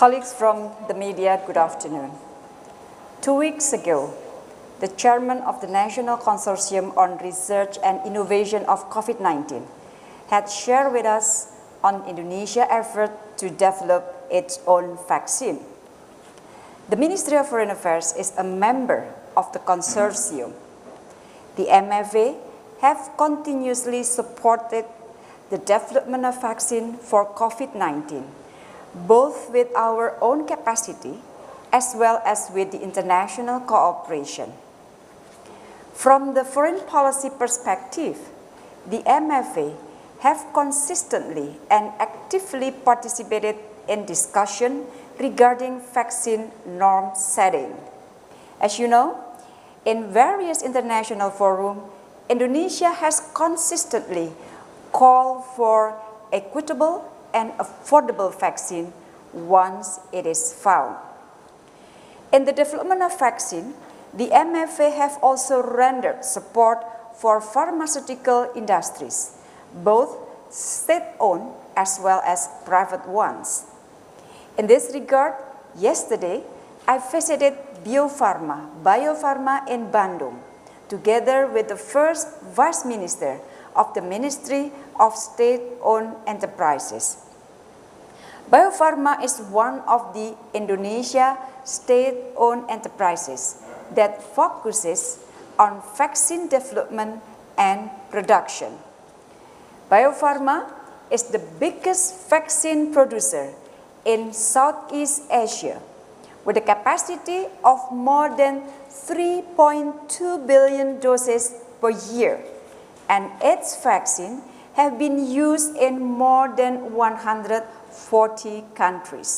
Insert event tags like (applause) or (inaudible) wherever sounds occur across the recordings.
Colleagues from the media, good afternoon. Two weeks ago, the chairman of the National Consortium on Research and Innovation of COVID-19 had shared with us on Indonesia's effort to develop its own vaccine. The Ministry of Foreign Affairs is a member of the consortium. The MFA have continuously supported the development of vaccine for COVID-19, both with our own capacity as well as with the international cooperation. From the foreign policy perspective, the MFA have consistently and actively participated in discussion regarding vaccine norm setting. As you know, in various international forums, Indonesia has consistently called for equitable and affordable vaccine once it is found. In the development of vaccine, the MFA have also rendered support for pharmaceutical industries, both state-owned as well as private ones. In this regard, yesterday, I visited Biopharma, Farma, Bio Farma in Bandung, together with the first Vice Minister of the Ministry of State-Owned Enterprises. Bio Farma is one of the Indonesia state-owned enterprises that focuses on vaccine development and production. Bio Farma is the biggest vaccine producer in Southeast Asia with a capacity of more than 3.2 billion doses per year and its vaccine have been used in more than 140 countries.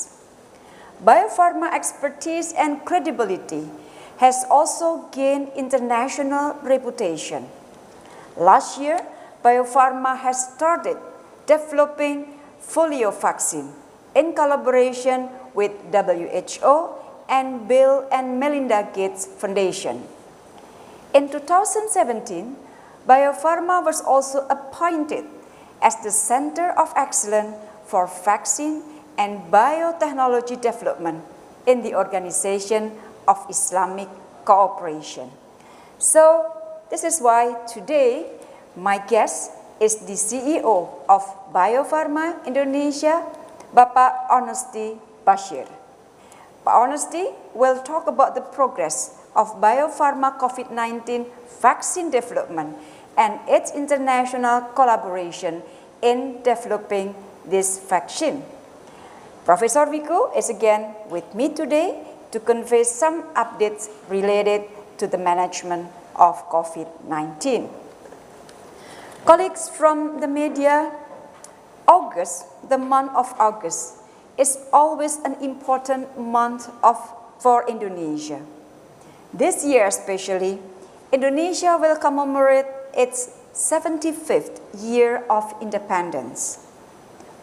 Bio Farma expertise and credibility has also gained international reputation. Last year, Bio Farma has started developing polio vaccine in collaboration with WHO and Bill and Melinda Gates Foundation. In 2017, Bio Farma was also appointed as the Center of Excellence for Vaccine and Biotechnology Development in the Organization of Islamic Cooperation. So this is why today my guest is the CEO of Bio Farma Indonesia, Bapak Honesti Basyir. Pak Honesti will talk about the progress of Bio Farma COVID-19 vaccine development and its international collaboration in developing this vaccine. Professor Wiku is again with me today to convey some updates related to the management of COVID-19. Colleagues from the media August, the month of August, is always an important month of, for Indonesia. This year especially, Indonesia will commemorate its 75th year of independence.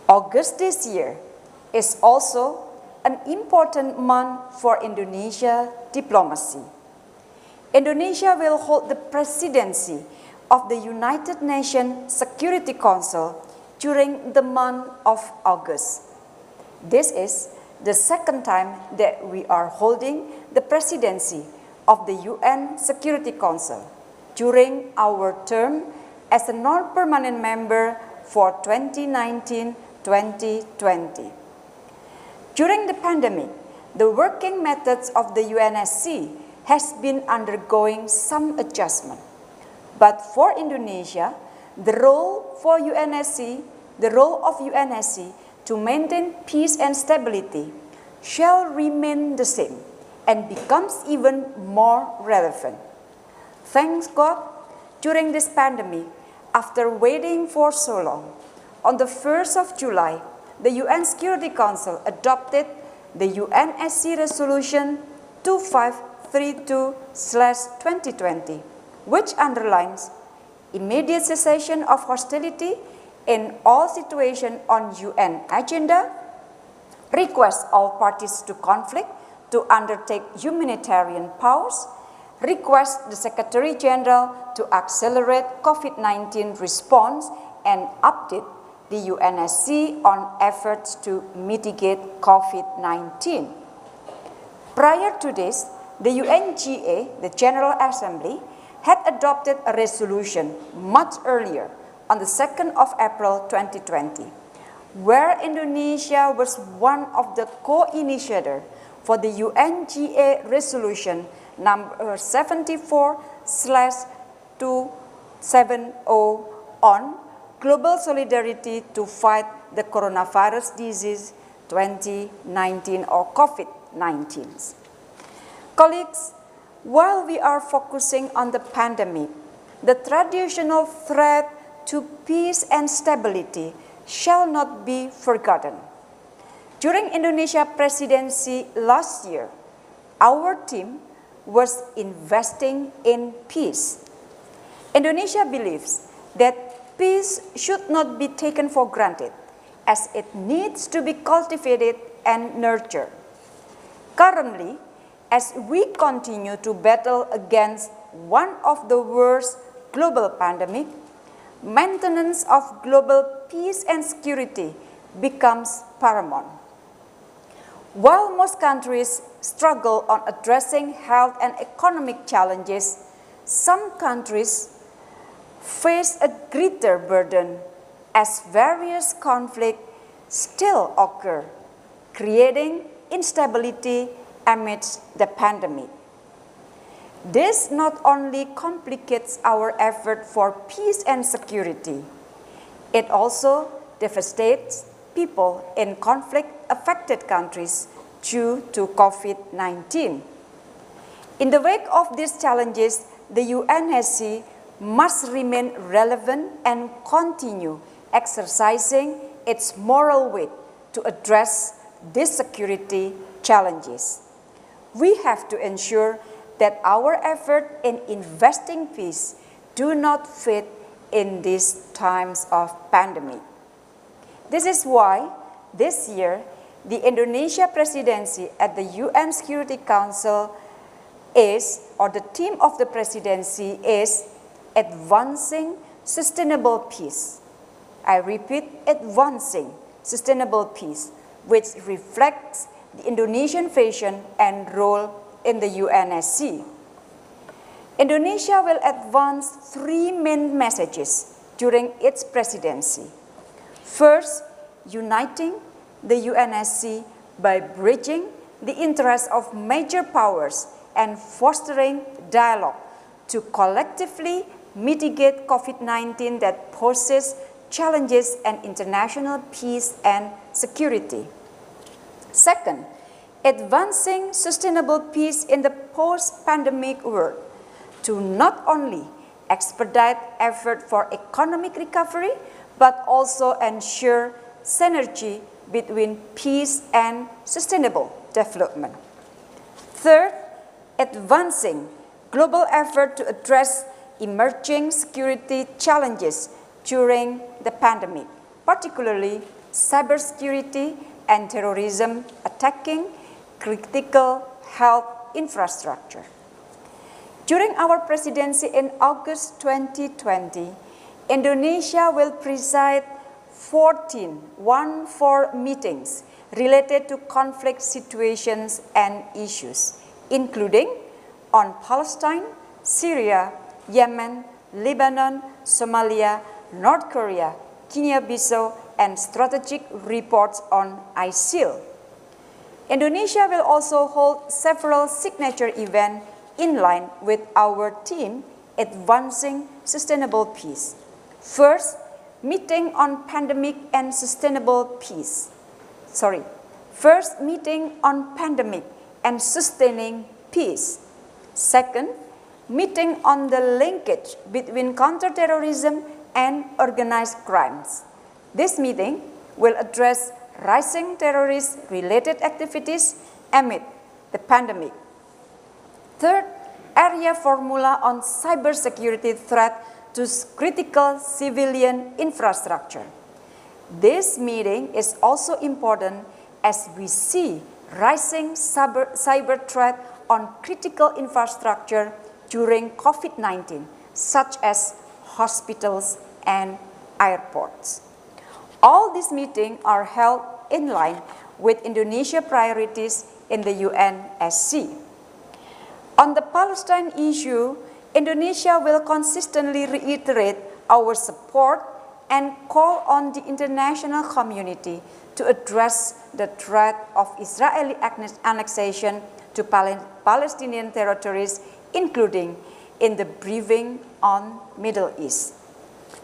August this year is also an important month for Indonesia diplomacy. Indonesia will hold the presidency of the United Nations Security Council during the month of August. This is the second time that we are holding the presidency of the UN Security Council during our term as a non-permanent member for 2019-2020. During the pandemic, the working methods of the UNSC has been undergoing some adjustment. But for Indonesia, the role for UNSC, the role of UNSC to maintain peace and stability shall remain the same and becomes even more relevant. Thanks God, during this pandemic, after waiting for so long, on the 1st of July, the UN Security Council adopted the UNSC Resolution 2532-2020, which underlines immediate cessation of hostility in all situations on UN agenda, requests all parties to conflict to undertake humanitarian pause, request the Secretary General to accelerate COVID-19 response and update the UNSC on efforts to mitigate COVID-19. Prior to this, the UNGA, the General Assembly, had adopted a resolution much earlier on the 2nd of April 2020, where Indonesia was one of the co-initiators for the UNGA resolution number 74 270 on global solidarity to fight the coronavirus disease 2019 or COVID-19. Colleagues, while we are focusing on the pandemic, the traditional threat to peace and stability shall not be forgotten. During Indonesia presidency last year, our team was investing in peace. Indonesia believes that peace should not be taken for granted as it needs to be cultivated and nurtured. Currently, as we continue to battle against one of the worst global pandemic, maintenance of global peace and security becomes paramount. While most countries struggle on addressing health and economic challenges, some countries face a greater burden as various conflicts still occur, creating instability amidst the pandemic. This not only complicates our effort for peace and security, it also devastates people in conflict-affected countries due to COVID-19. In the wake of these challenges, the UNSC must remain relevant and continue exercising its moral weight to address these security challenges. We have to ensure that our effort in investing peace do not fade in these times of pandemic. This is why this year, the Indonesia presidency at the UN Security Council is, or the theme of the presidency is, advancing sustainable peace. I repeat, advancing sustainable peace, which reflects the Indonesian vision and role in the UNSC. Indonesia will advance three main messages during its presidency. First, uniting the UNSC by bridging the interests of major powers and fostering dialogue to collectively mitigate COVID-19 that poses challenges and international peace and security. Second, advancing sustainable peace in the post-pandemic world to not only expedite effort for economic recovery, but also ensure synergy between peace and sustainable development. Third, advancing global effort to address emerging security challenges during the pandemic, particularly cybersecurity and terrorism attacking critical health infrastructure. During our presidency in August 2020, Indonesia will preside 14 one four meetings related to conflict situations and issues, including on Palestine, Syria, Yemen, Lebanon, Somalia, North Korea, Guinea-Bissau, and strategic reports on ISIL. Indonesia will also hold several signature events in line with our team advancing sustainable peace. First, meeting on pandemic and sustainable peace. Sorry, first meeting on pandemic and sustaining peace. Second, meeting on the linkage between counterterrorism and organized crimes. This meeting will address rising terrorist-related activities amid the pandemic. Third, Arria formula on cybersecurity threat to critical civilian infrastructure. This meeting is also important as we see rising cyber, cyber threat on critical infrastructure during COVID-19, such as hospitals and airports. All these meetings are held in line with Indonesia priorities in the UNSC. On the Palestine issue, Indonesia will consistently reiterate our support and call on the international community to address the threat of Israeli annexation to Palestinian territories, including in the briefing on Middle East.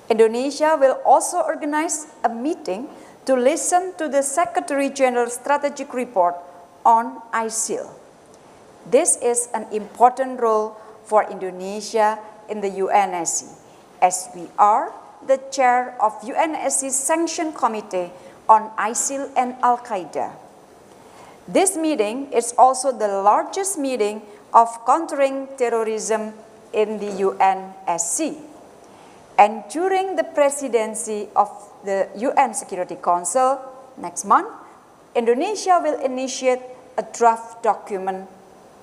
Indonesia will also organize a meeting to listen to the Secretary General's strategic report on ISIL. This is an important role for Indonesia in the UNSC, as we are the chair of UNSC's Sanction Committee on ISIL and Al-Qaeda. This meeting is also the largest meeting of countering terrorism in the UNSC. And during the presidency of the UN Security Council next month, Indonesia will initiate a draft document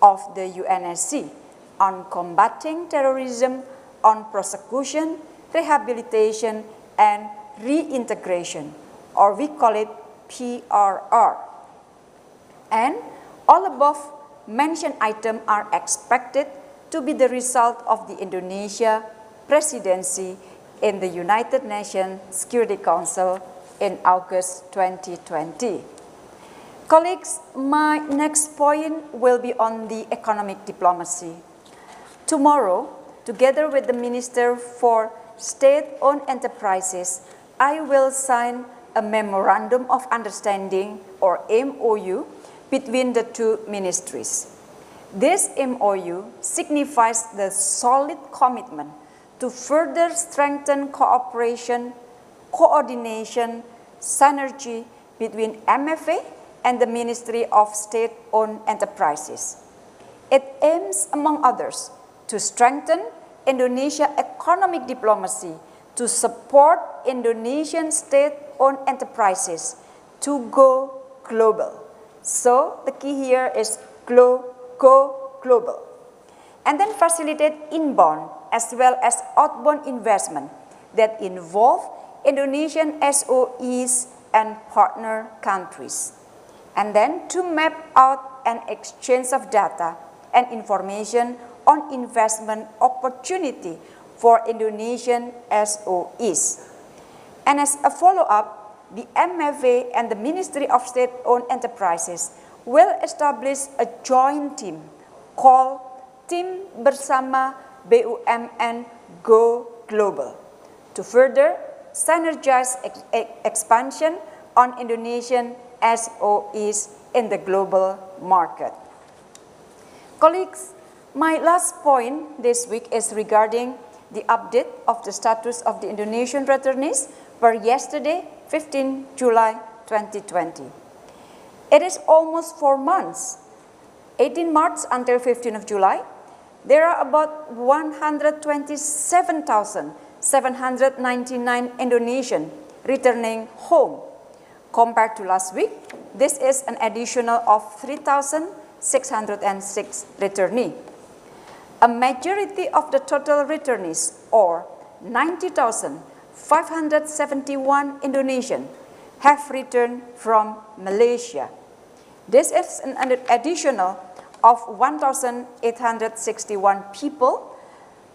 of the UNSC on combating terrorism, on prosecution, rehabilitation, and reintegration, or we call it PRR. And all above mentioned items are expected to be the result of the Indonesia presidency in the United Nations Security Council in August 2020. Colleagues, my next point will be on the economic diplomacy. Tomorrow, together with the Minister for State-Owned Enterprises, I will sign a Memorandum of Understanding, or MOU, between the two ministries. This MOU signifies the solid commitment to further strengthen cooperation, coordination, synergy between MFA and the Ministry of State-Owned Enterprises. It aims, among others, to strengthen Indonesia economic diplomacy to support Indonesian state-owned enterprises to go global. So the key here is go, go global. And then facilitate inbound as well as outbound investment that involve Indonesian SOEs and partner countries. And then to map out an exchange of data and information on investment opportunity for Indonesian SOEs. And as a follow-up, the MFA and the Ministry of State-Owned Enterprises will establish a joint team called Tim Bersama BUMN Go Global to further synergize ex expansion on Indonesian SOEs in the global market. Colleagues, my last point this week is regarding the update of the status of the Indonesian returnees per yesterday 15 July 2020. It is almost four months, 18 March until 15 of July. There are about 127,799 Indonesian returning home. Compared to last week, this is an additional of 3,606 returnee. A majority of the total returnees, or 90,000 571 Indonesian have returned from Malaysia. This is an additional of 1,861 people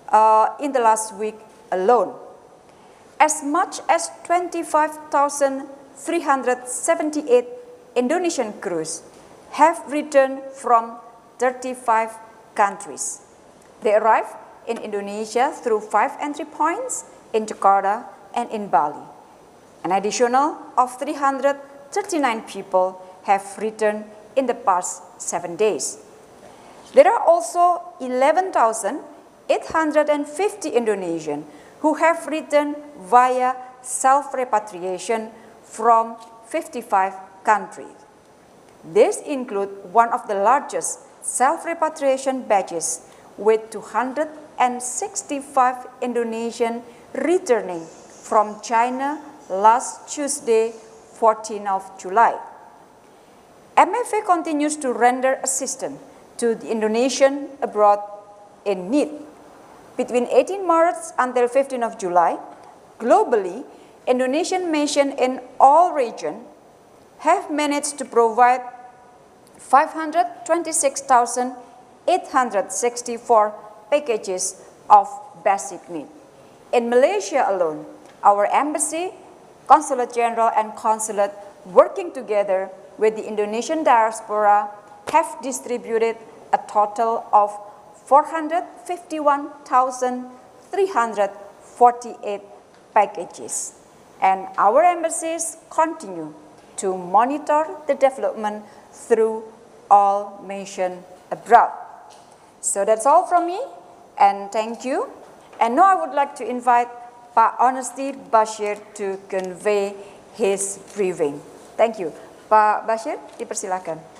uh, in the last week alone. As much as 25,378 Indonesian crews have returned from 35 countries. They arrived in Indonesia through five entry points in Jakarta and in Bali. An additional of 339 people have returned in the past seven days. There are also 11,850 Indonesian who have returned via self-repatriation from 55 countries. This includes one of the largest self-repatriation batches with 265 Indonesian returning from China last Tuesday, 14 of July. MFA continues to render assistance to the Indonesian abroad in need. Between 18 March until 15 of July, globally, Indonesian mission in all regions have managed to provide 526,864 packages of basic need. In Malaysia alone, our embassy, consulate general and consulate working together with the Indonesian diaspora have distributed a total of 451,348 packages. And our embassies continue to monitor the development through all mission abroad. So that's all from me, and thank you. And now I would like to invite Pak Honesti Basyir to convey his briefing. Thank you. Pak Basyir, dipersilakan.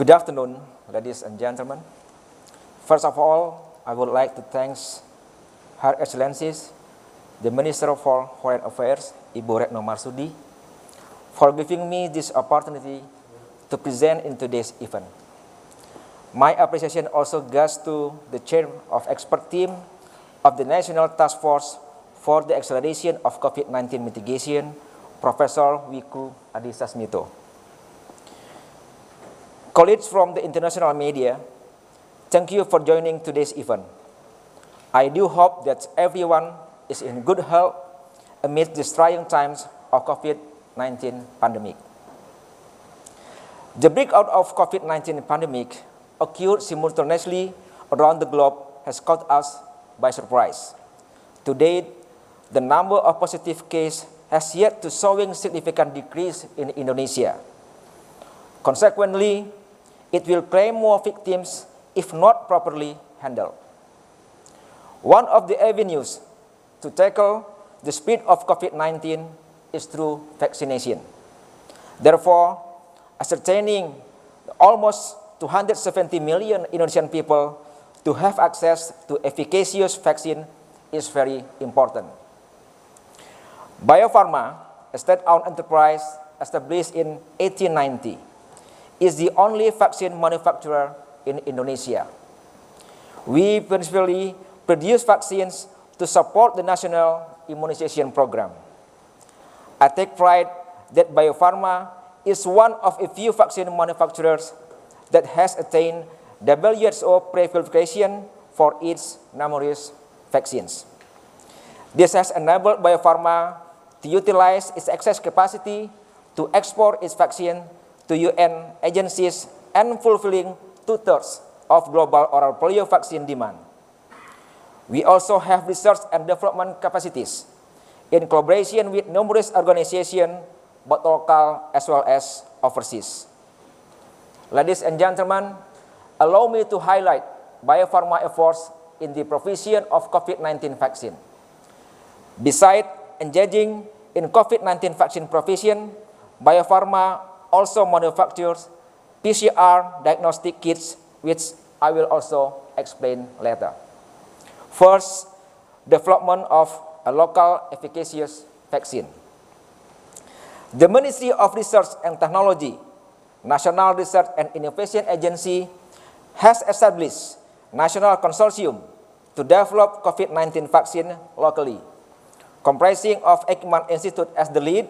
Good afternoon, ladies and gentlemen. First of all, I would like to thank Her Excellencies, the Minister for Foreign Affairs, Ibu Retno Marsudi, for giving me this opportunity to present in today's event. My appreciation also goes to the chair of expert team of the National Task Force for the Acceleration of COVID-19 Mitigation, Professor Wiku Adhisa Colleagues from the international media, thank you for joining today's event. I do hope that everyone is in good health amid these trying times of COVID-19 pandemic. The breakout of COVID-19 pandemic occurred simultaneously around the globe has caught us by surprise. To date, the number of positive cases has yet to showing significant decrease in Indonesia. Consequently, it will claim more victims if not properly handled. One of the avenues to tackle the spread of COVID-19 is through vaccination. Therefore, ascertaining almost 270 million Indonesian people to have access to efficacious vaccine is very important. Bio Farma, a state-owned enterprise established in 1890, is the only vaccine manufacturer in Indonesia. We principally produce vaccines to support the national immunization program. I take pride that Bio Farma is one of a few vaccine manufacturers that has attained WHO pre-qualification for its numerous vaccines. This has enabled Bio Farma to utilize its excess capacity to export its vaccine to UN agencies and fulfilling two-thirds of global oral polio vaccine demand. We also have research and development capacities in collaboration with numerous organizations, both local as well as overseas. Ladies and gentlemen, allow me to highlight Bio Farma efforts in the provision of COVID-19 vaccine. Besides engaging in COVID-19 vaccine provision, Bio Farma also manufactures PCR diagnostic kits, which I will also explain later. First, development of a local efficacious vaccine. The Ministry of Research and Technology, National Research and Innovation Agency, has established national consortium to develop COVID-19 vaccine locally, comprising of Eijkman Institute as the lead,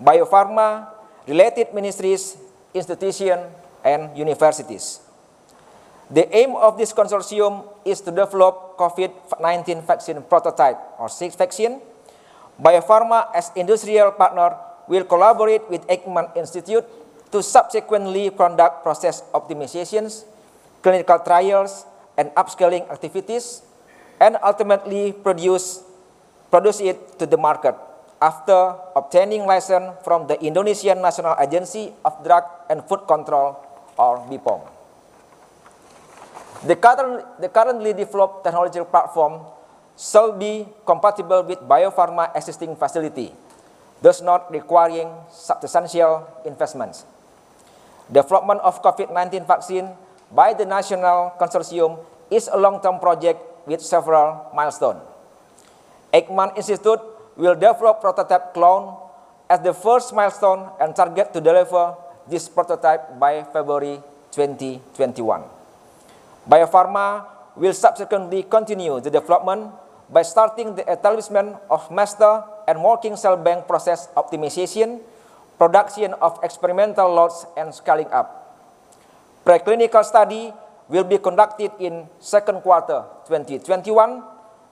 Bio Farma, related ministries, institutions, and universities. The aim of this consortium is to develop COVID-19 vaccine prototype or six vaccine. Bio Farma as industrial partner will collaborate with Eijkman Institute to subsequently conduct process optimizations, clinical trials, and upscaling activities, and ultimately produce, produce it to the market after obtaining license from the Indonesian National Agency of Drug and Food Control or BPOM. The, current, the currently developed technological platform shall be compatible with Bio Farma existing facility, thus not requiring substantial investments. Development of COVID-19 vaccine by the National Consortium is a long-term project with several milestones. Eijkman Institute will develop prototype clone as the first milestone and target to deliver this prototype by February 2021. Bio Farma will subsequently continue the development by starting the establishment of master and working cell bank process optimization, production of experimental lots, and scaling up. Preclinical study will be conducted in second quarter 2021,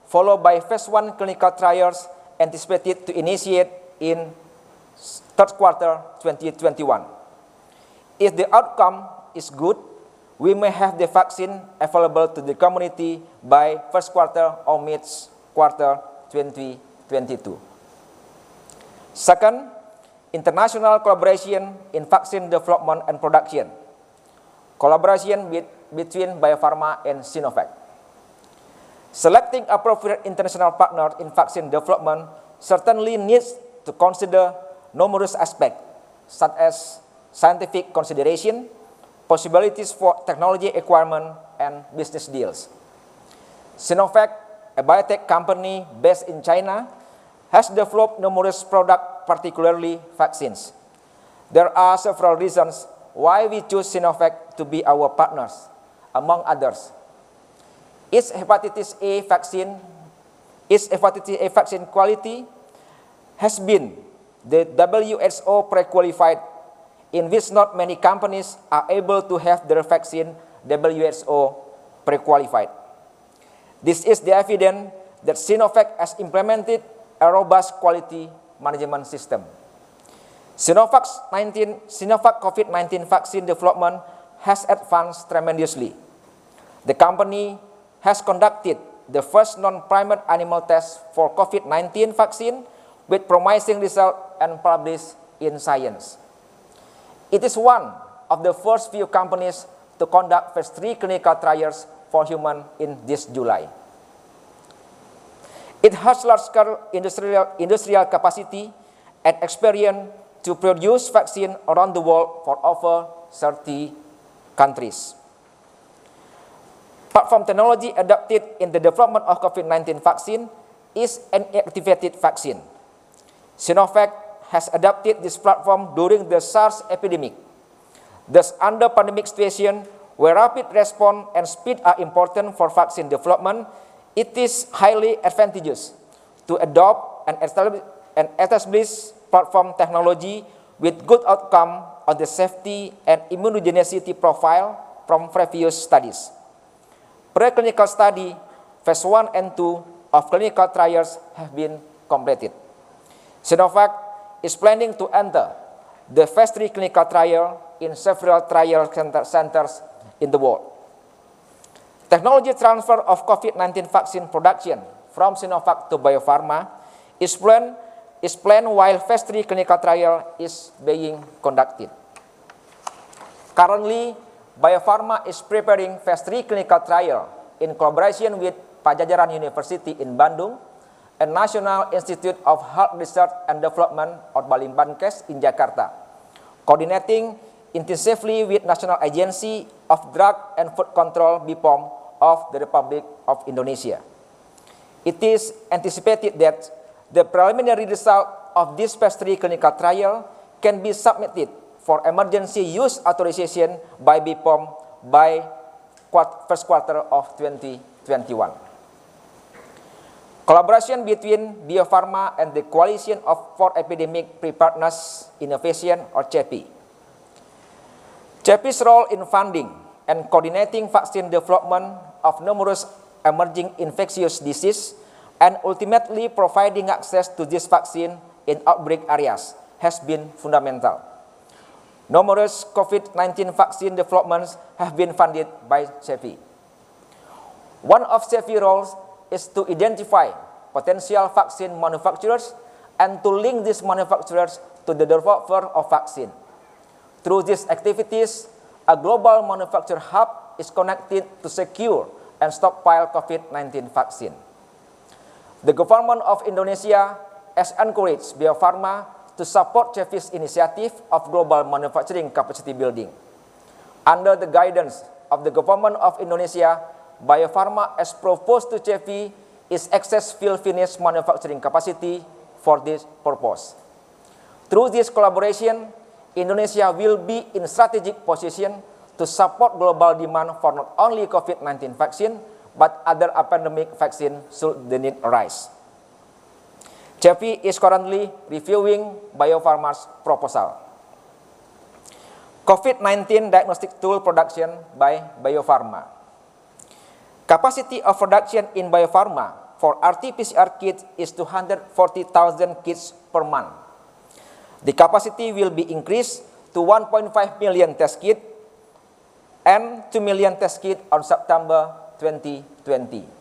followed by phase one clinical trials anticipated to initiate in third quarter 2021. If the outcome is good, we may have the vaccine available to the community by first quarter or mid quarter 2022. Second, international collaboration in vaccine development and production. Collaboration with, between Bio Farma and Sinovac. Selecting appropriate international partners in vaccine development certainly needs to consider numerous aspects, such as scientific consideration, possibilities for technology acquirement, and business deals. Sinovac, a biotech company based in China, has developed numerous products, particularly vaccines. There are several reasons why we choose Sinovac to be our partners, among others. Its hepatitis A vaccine, its hepatitis A vaccine quality has been the WHO pre-qualified in which not many companies are able to have their vaccine WHO pre-qualified. This is the evidence that Sinovac has implemented a robust quality management system. Sinovac COVID-19 vaccine development has advanced tremendously. The company has conducted the first non-primate animal test for COVID-19 vaccine with promising result and published in Science. It is one of the first few companies to conduct phase 3 clinical trials for human in this July. It has large-scale industrial, industrial capacity and experience to produce vaccine around the world for over 30 countries. Platform technology adopted in the development of COVID-19 vaccine is an activated vaccine. Sinovac has adopted this platform during the SARS epidemic. Thus, under pandemic situation, where rapid response and speed are important for vaccine development, it is highly advantageous to adopt and establish, and establish platform technology with good outcome on the safety and immunogenicity profile from previous studies. Preclinical study, phase 1 and 2 of clinical trials have been completed. Sinovac is planning to enter the phase 3 clinical trial in several trial center centers in the world. Technology transfer of COVID-19 vaccine production from Sinovac to Bio Farma is planned, is planned while phase 3 clinical trial is being conducted. Currently, Bio Farma is preparing phase 3 clinical trial in collaboration with Padjadjaran University in Bandung and National Institute of Health Research and Development or Balitbangkes in Jakarta, coordinating intensively with National Agency of Drug and Food Control BPOM of the Republic of Indonesia. It is anticipated that the preliminary result of this phase 3 clinical trial can be submitted for emergency use authorization by BPOM by first quarter of 2021. Collaboration between Bio Farma and the Coalition of for Epidemic Preparedness Innovation or CEPI. CEPI's role in funding and coordinating vaccine development of numerous emerging infectious diseases and ultimately providing access to this vaccine in outbreak areas has been fundamental. Numerous COVID-19 vaccine developments have been funded by CEPI. One of CEPI roles is to identify potential vaccine manufacturers and to link these manufacturers to the developer of vaccine. Through these activities, a global manufacturer hub is connected to secure and stockpile COVID-19 vaccine. The government of Indonesia has encouraged Bio Farma to support CEPI's initiative of global manufacturing capacity building. Under the guidance of the government of Indonesia, Bio Farma has proposed to CEPI its excess fill finish manufacturing capacity for this purpose. Through this collaboration, Indonesia will be in strategic position to support global demand for not only COVID-19 vaccine, but other pandemic vaccine should the need arise. CEPI is currently reviewing Bio Farma's proposal. COVID-19 diagnostic tool production by Bio Farma. Capacity of production in Bio Farma for RT-PCR kits is 240,000 kits per month. The capacity will be increased to 1.5 million test kits and 2 million test kits on September 2020.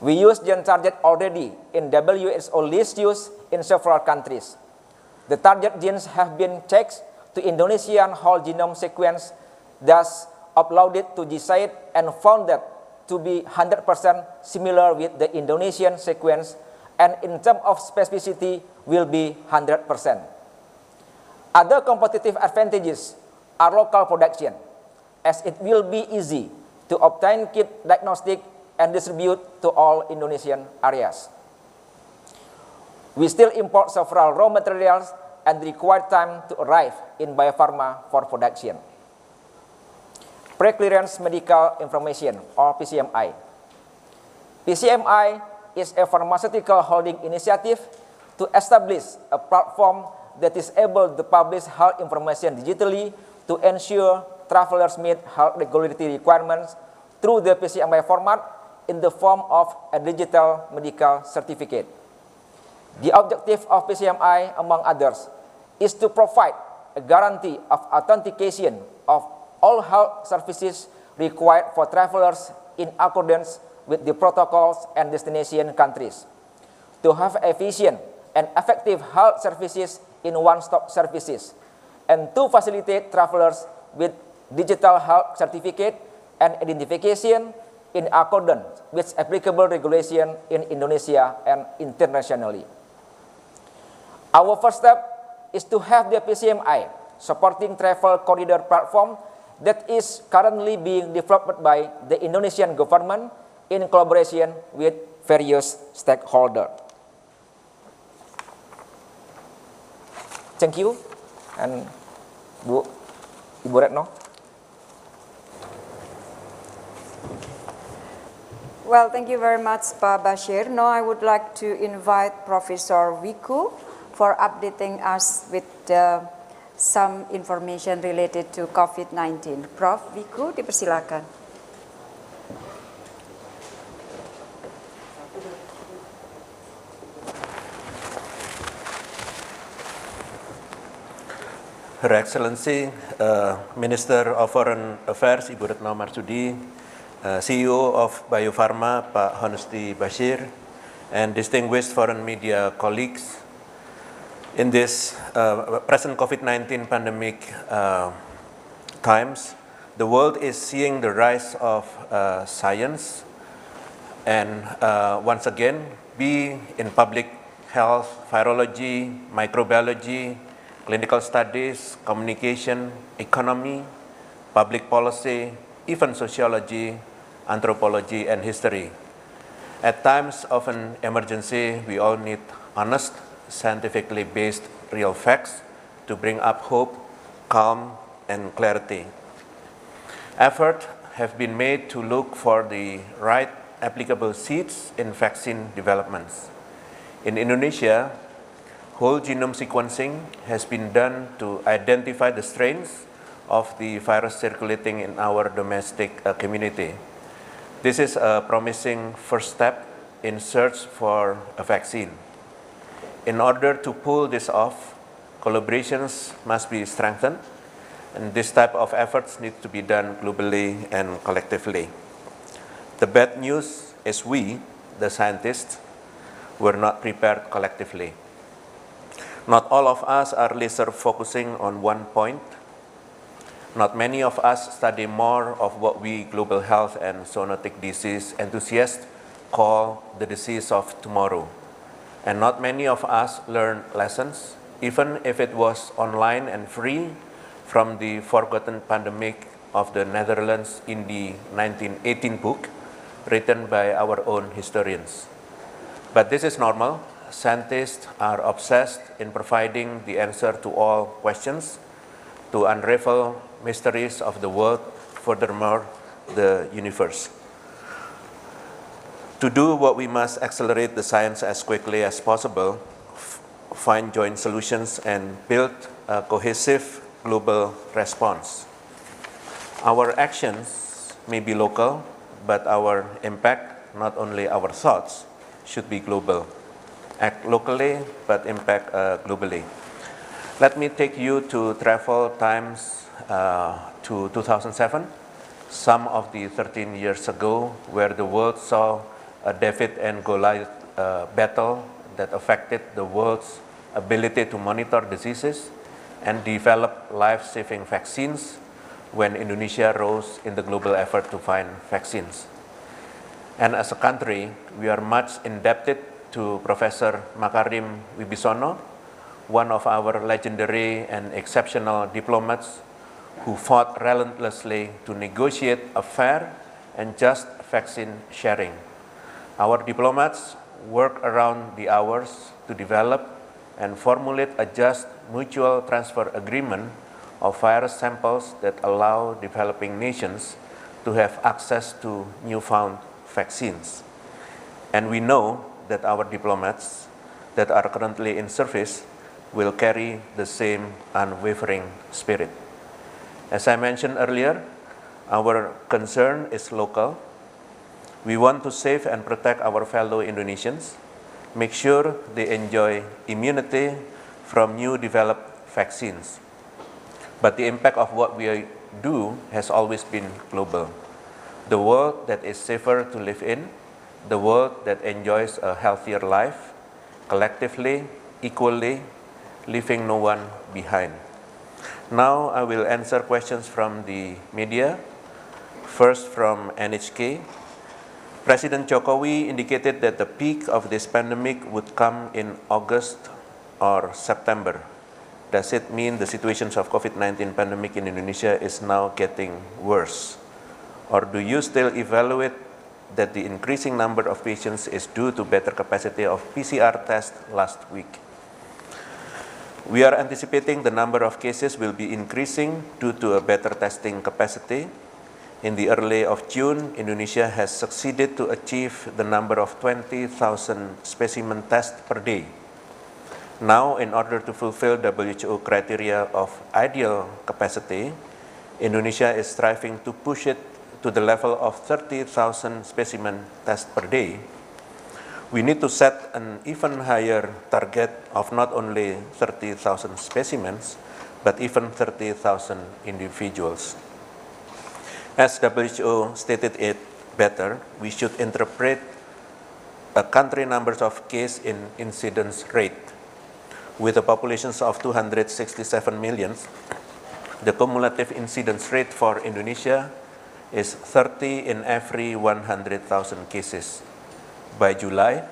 We use Gen Target already in WHO list use in several countries. The target genes have been checked to Indonesian whole genome sequence, thus uploaded to GISAID and found that to be 100% similar with the Indonesian sequence and in terms of specificity will be 100%. Other competitive advantages are local production, as it will be easy to obtain kit diagnostic and distribute to all Indonesian areas. We still import several raw materials and require time to arrive in Bio Farma for production. Pre-clearance medical information or PCMI. PCMI is a pharmaceutical holding initiative to establish a platform that is able to publish health information digitally to ensure travelers meet health regulatory requirements through the PCMI format in the form of a digital medical certificate. The objective of PCMI, among others, is to provide a guarantee of authentication of all health services required for travelers in accordance with the protocols and destination countries. To have efficient and effective health services in one-stop services, and to facilitate travelers with digital health certificate and identification in accordance with applicable regulation in Indonesia and internationally. Our first step is to have the PCMI supporting travel corridor platform that is currently being developed by the Indonesian government in collaboration with various stakeholders. Thank you. And Bu, Ibu Retno. Well, thank you very much, Pak Basyir. Now I would like to invite Professor Wiku for updating us with uh, some information related to COVID-19. Prof. Wiku, dipersilakan. Her Excellency, uh, Minister of Foreign Affairs, Ibu Retno Marsudi, uh, CEO of Bio Farma, Pak Honesti Basyir, and distinguished foreign media colleagues. In this uh, present COVID-19 pandemic uh, times, the world is seeing the rise of uh, science and uh, once again, be in public health, virology, microbiology, clinical studies, communication, economy, public policy, even sociology, anthropology, and history. At times of an emergency, we all need honest, scientifically based real facts to bring up hope, calm, and clarity. Effort have been made to look for the right applicable seeds in vaccine developments. In Indonesia, whole genome sequencing has been done to identify the strains of the virus circulating in our domestic uh, community. This is a promising first step in search for a vaccine. In order to pull this off, collaborations must be strengthened and this type of efforts need to be done globally and collectively. The bad news is we, the scientists, were not prepared collectively. Not all of us are laser focusing on one point not many of us study more of what we global health and zoonotic disease enthusiasts call the disease of tomorrow. And not many of us learn lessons, even if it was online and free from the forgotten pandemic of the Netherlands in the 1918 book, written by our own historians. But this is normal. Scientists are obsessed in providing the answer to all questions, to unravel mysteries of the world, furthermore, the universe. To do what we must accelerate the science as quickly as possible, find joint solutions and build a cohesive global response. Our actions may be local, but our impact, not only our thoughts, should be global. Act locally, but impact uh, globally. Let me take you to travel times uh, to 2007, some of the 13 years ago, where the world saw a David and Goliath uh, battle that affected the world's ability to monitor diseases and develop life-saving vaccines when Indonesia rose in the global effort to find vaccines. And as a country, we are much indebted to Professor Makarim Wibisono, one of our legendary and exceptional diplomats who fought relentlessly to negotiate a fair and just vaccine sharing. Our diplomats work around the hours to develop and formulate a just mutual transfer agreement of virus samples that allow developing nations to have access to newfound vaccines. And we know that our diplomats that are currently in service will carry the same unwavering spirit. As I mentioned earlier, our concern is local. We want to save and protect our fellow Indonesians, make sure they enjoy immunity from new developed vaccines. But the impact of what we do has always been global. The world that is safer to live in, the world that enjoys a healthier life, collectively, equally, leaving no one behind. Now I will answer questions from the media. First from NHK. President Jokowi indicated that the peak of this pandemic would come in August or September. Does it mean the situations of COVID-19 pandemic in Indonesia is now getting worse? Or do you still evaluate that the increasing number of patients is due to better capacity of PCR tests last week? We are anticipating the number of cases will be increasing due to a better testing capacity. In the early of June, Indonesia has succeeded to achieve the number of 20,000 specimen tests per day now, in order to fulfill WHO criteria of ideal capacity, Indonesia is striving to push it to the level of 30,000 specimen tests per day. We need to set an even higher target of not only 30,000 specimens, but even 30,000 individuals. As WHO stated it better, we should interpret a country numbers of case in incidence rate with a population of 267 million, the cumulative incidence rate for Indonesia is 30 in every 100,000 cases. By July,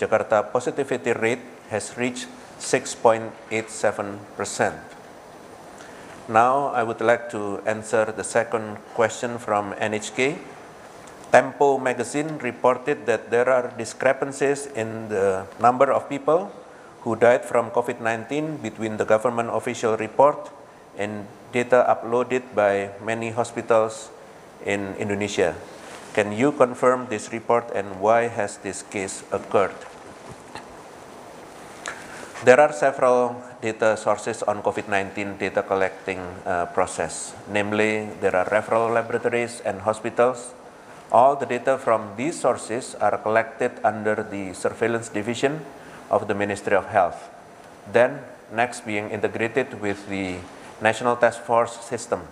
Jakarta positivity rate has reached 6.87%. Now I would like to answer the second question from NHK. Tempo magazine reported that there are discrepancies in the number of people who died from COVID-19 between the government official report and data uploaded by many hospitals in Indonesia. Can you confirm this report and why has this case occurred? There are several data sources on COVID-19 data collecting uh, process. Namely, there are referral laboratories and hospitals. All the data from these sources are collected under the surveillance division of the Ministry of Health. Then next being integrated with the National Task Force system.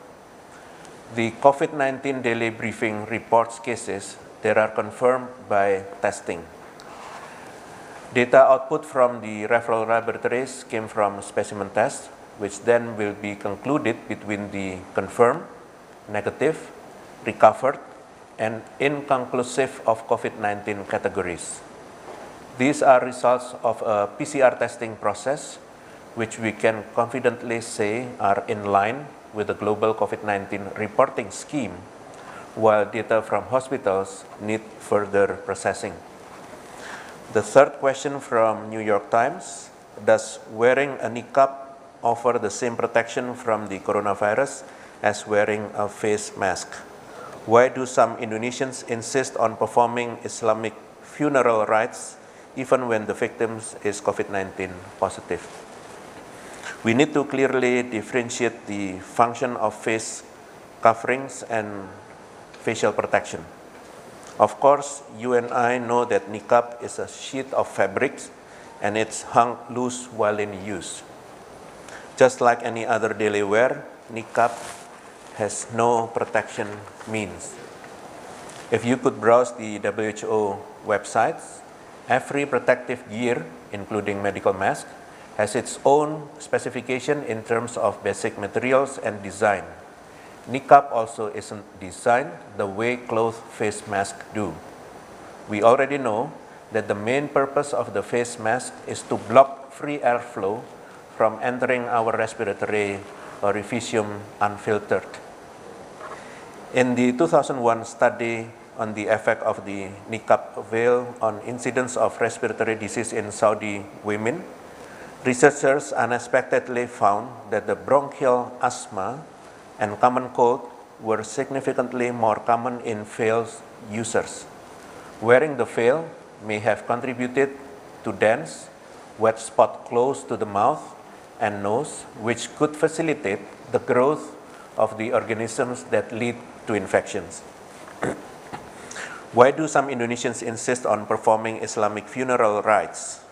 The COVID-19 daily briefing reports cases that are confirmed by testing. Data output from the referral laboratories came from specimen tests, which then will be concluded between the confirmed, negative, recovered, and inconclusive of COVID-19 categories. These are results of a PCR testing process, which we can confidently say are in line with the global COVID-19 reporting scheme while data from hospitals need further processing. The third question from New York Times, does wearing a niqab offer the same protection from the coronavirus as wearing a face mask? Why do some Indonesians insist on performing Islamic funeral rites even when the victim is COVID-19 positive? We need to clearly differentiate the function of face coverings and facial protection. Of course, you and I know that niqab is a sheet of fabrics and it's hung loose while in use. Just like any other daily wear, niqab has no protection means. If you could browse the WHO websites, every protective gear, including medical mask, has its own specification in terms of basic materials and design. Niqab also isn't designed the way cloth face masks do. We already know that the main purpose of the face mask is to block free airflow from entering our respiratory orificium unfiltered. In the 2001 study on the effect of the niqab veil on incidence of respiratory disease in Saudi women, Researchers unexpectedly found that the bronchial asthma and common cold were significantly more common in veil users. Wearing the veil may have contributed to dense, wet spot close to the mouth and nose, which could facilitate the growth of the organisms that lead to infections. Why do some Indonesians insist on performing Islamic funeral rites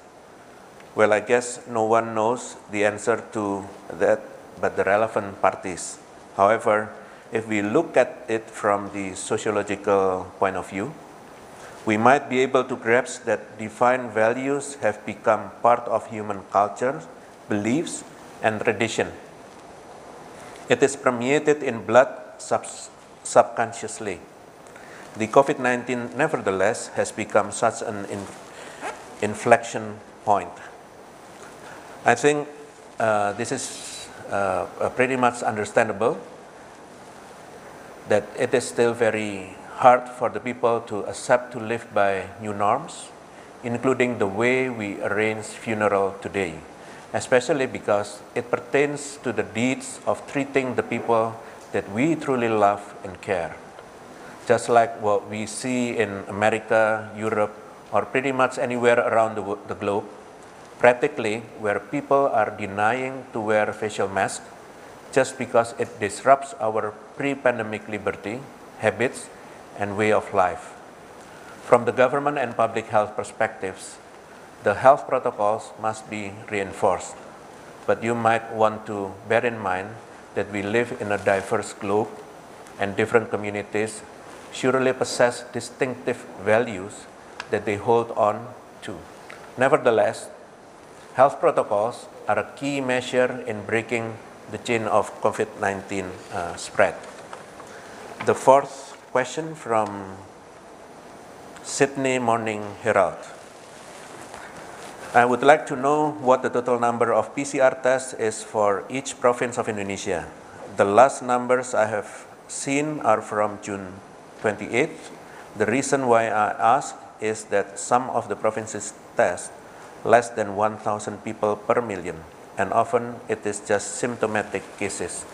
well, I guess no one knows the answer to that but the relevant parties. However, if we look at it from the sociological point of view, we might be able to grasp that defined values have become part of human culture, beliefs, and tradition. It is permeated in blood sub subconsciously. The COVID-19, nevertheless, has become such an in inflection point. I think uh, this is uh, pretty much understandable that it is still very hard for the people to accept to live by new norms, including the way we arrange funeral today, especially because it pertains to the deeds of treating the people that we truly love and care. Just like what we see in America, Europe, or pretty much anywhere around the, the globe, practically where people are denying to wear facial masks just because it disrupts our pre-pandemic liberty, habits, and way of life. From the government and public health perspectives, the health protocols must be reinforced. But you might want to bear in mind that we live in a diverse globe and different communities surely possess distinctive values that they hold on to. Nevertheless, Health protocols are a key measure in breaking the chain of COVID-19 uh, spread. The fourth question from Sydney Morning Herald. I would like to know what the total number of PCR tests is for each province of Indonesia. The last numbers I have seen are from June 28th. The reason why I ask is that some of the provinces test less than 1,000 people per million, and often it is just symptomatic cases.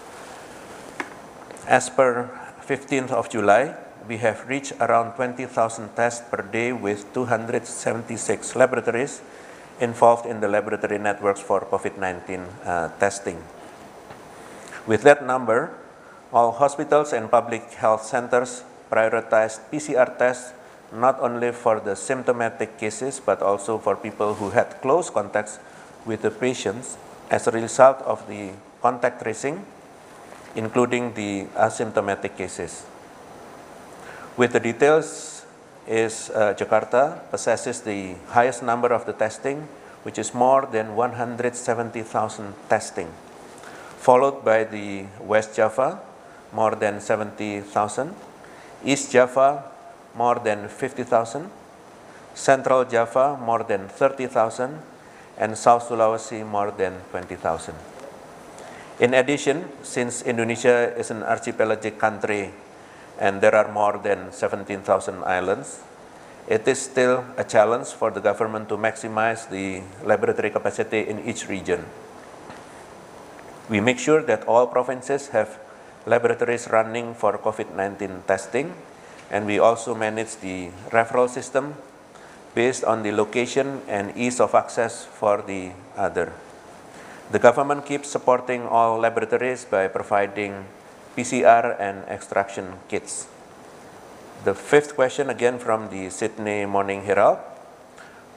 As per 15th of July, we have reached around 20,000 tests per day with 276 laboratories involved in the laboratory networks for COVID-19 uh, testing. With that number, all hospitals and public health centers prioritized PCR tests not only for the symptomatic cases, but also for people who had close contacts with the patients as a result of the contact tracing, including the asymptomatic cases. With the details is uh, Jakarta possesses the highest number of the testing, which is more than 170,000 testing, followed by the West Java, more than 70,000, East Java, more than 50,000, Central Java more than 30,000, and South Sulawesi more than 20,000. In addition, since Indonesia is an archipelagic country and there are more than 17,000 islands, it is still a challenge for the government to maximize the laboratory capacity in each region. We make sure that all provinces have laboratories running for COVID-19 testing, and we also manage the referral system based on the location and ease of access for the other. The government keeps supporting all laboratories by providing PCR and extraction kits. The fifth question again from the Sydney Morning Herald.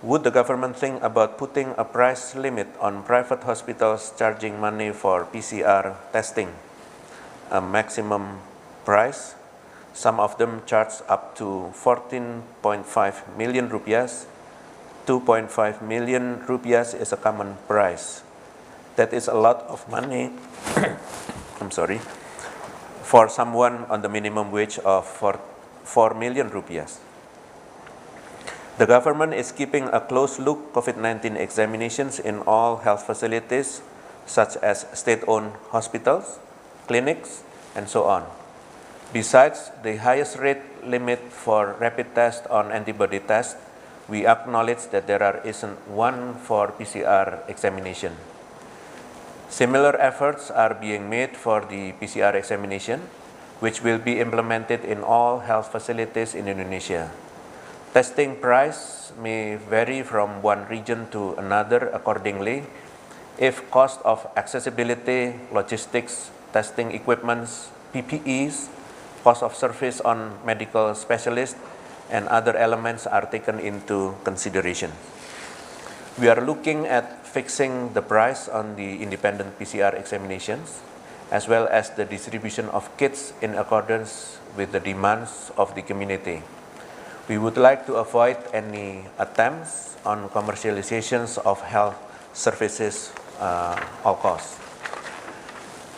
Would the government think about putting a price limit on private hospitals charging money for PCR testing? A maximum price. Some of them charge up to 14.5 million rupiahs. 2.5 million rupiahs is a common price. That is a lot of money. (coughs) I'm sorry for someone on the minimum wage of 4, 4 million rupiahs. The government is keeping a close look COVID-19 examinations in all health facilities such as state-owned hospitals, clinics, and so on. Besides the highest rate limit for rapid test on antibody test, we acknowledge that there are, isn't one for PCR examination. Similar efforts are being made for the PCR examination, which will be implemented in all health facilities in Indonesia. Testing price may vary from one region to another accordingly if cost of accessibility, logistics, testing equipments, PPEs, cost of service on medical specialists, and other elements are taken into consideration. We are looking at fixing the price on the independent PCR examinations, as well as the distribution of kits in accordance with the demands of the community. We would like to avoid any attempts on commercializations of health services uh, all costs.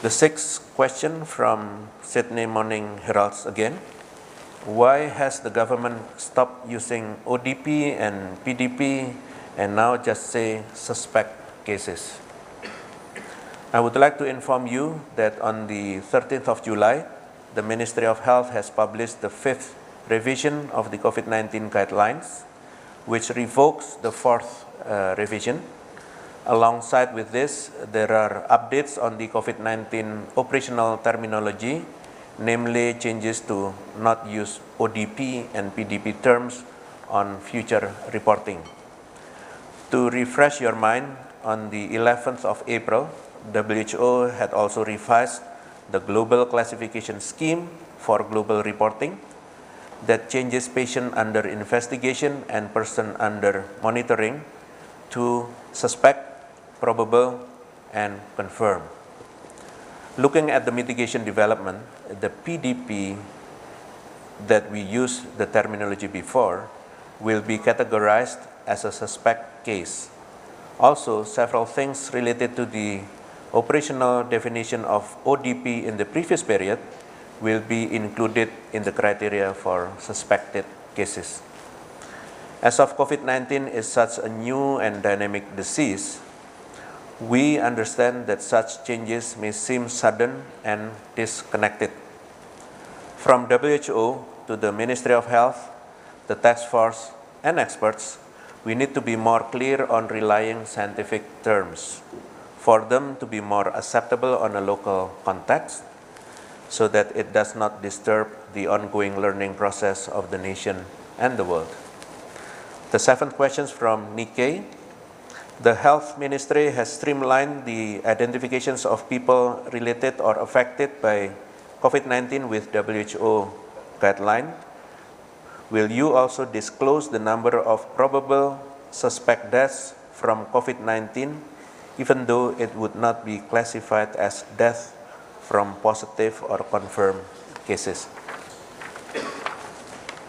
The sixth question from Sydney Morning Heralds again. Why has the government stopped using ODP and PDP and now just say suspect cases. I would like to inform you that on the 13th of July, the Ministry of Health has published the fifth revision of the COVID-19 guidelines, which revokes the fourth uh, revision. Alongside with this, there are updates on the COVID-19 operational terminology, namely changes to not use ODP and PDP terms on future reporting. To refresh your mind, on the 11th of April, WHO had also revised the global classification scheme for global reporting that changes patient under investigation and person under monitoring to suspect, probable, and confirm. Looking at the mitigation development, the PDP that we used the terminology before will be categorized as a suspect case. Also, several things related to the operational definition of ODP in the previous period will be included in the criteria for suspected cases. As of COVID-19 is such a new and dynamic disease, we understand that such changes may seem sudden and disconnected. From WHO to the Ministry of Health, the task force, and experts, we need to be more clear on relying scientific terms for them to be more acceptable on a local context so that it does not disturb the ongoing learning process of the nation and the world. The seventh question from Nikkei. The health ministry has streamlined the identifications of people related or affected by COVID-19 with WHO guideline Will you also disclose the number of probable suspect deaths from COVID-19 even though it would not be classified as death from positive or confirmed cases?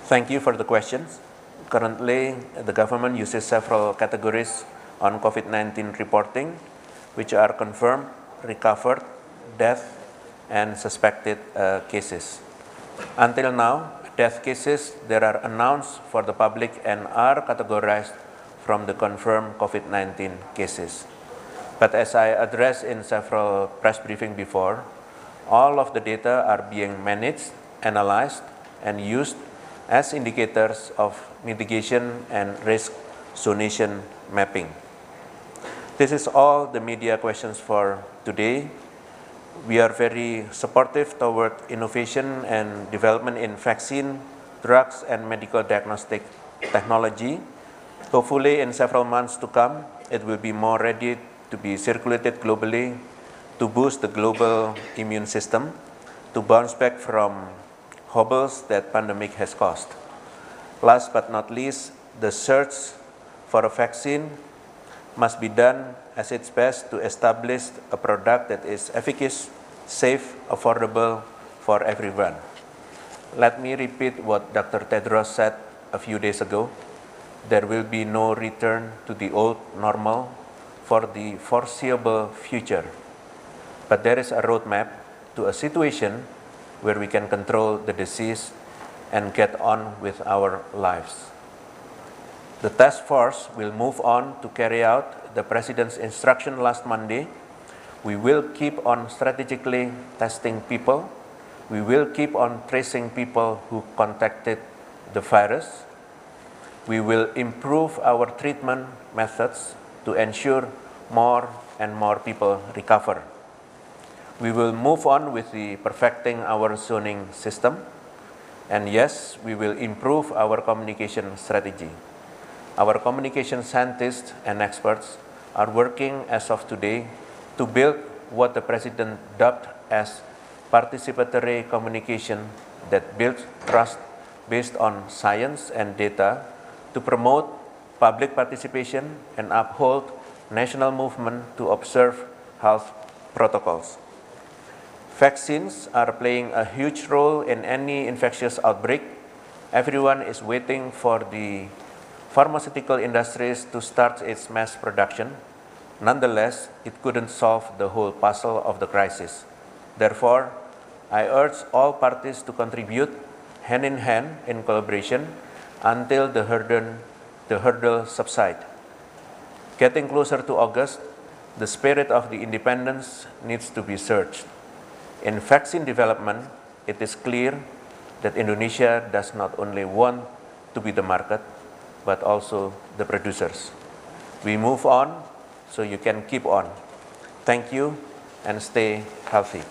Thank you for the questions. Currently, the government uses several categories on COVID-19 reporting, which are confirmed, recovered, death, and suspected uh, cases. Until now, death cases that are announced for the public and are categorized from the confirmed COVID-19 cases. But as I addressed in several press briefings before, all of the data are being managed analyzed and used as indicators of mitigation and risk zonation mapping. This is all the media questions for today. We are very supportive toward innovation and development in vaccine, drugs, and medical diagnostic technology. Hopefully, in several months to come, it will be more ready to be circulated globally to boost the global immune system to bounce back from hobbles that pandemic has caused. Last but not least, the search for a vaccine must be done as its best to establish a product that is efficacious, safe, affordable for everyone. Let me repeat what Dr. Tedros said a few days ago. There will be no return to the old normal for the foreseeable future. But there is a roadmap to a situation where we can control the disease and get on with our lives. The task force will move on to carry out the President's instruction last Monday. We will keep on strategically testing people. We will keep on tracing people who contacted the virus. We will improve our treatment methods to ensure more and more people recover. We will move on with the perfecting our zoning system. And yes, we will improve our communication strategy. Our communication scientists and experts are working as of today to build what the President dubbed as participatory communication that builds trust based on science and data to promote public participation and uphold national movement to observe health protocols. Vaccines are playing a huge role in any infectious outbreak. Everyone is waiting for the pharmaceutical industries to start its mass production. Nonetheless, it couldn't solve the whole puzzle of the crisis. Therefore, I urge all parties to contribute hand in hand in collaboration until the hurdle, the hurdle subside. Getting closer to August, the spirit of the independence needs to be searched. In vaccine development, it is clear that Indonesia does not only want to be the market, but also the producers. We move on so you can keep on. Thank you and stay healthy.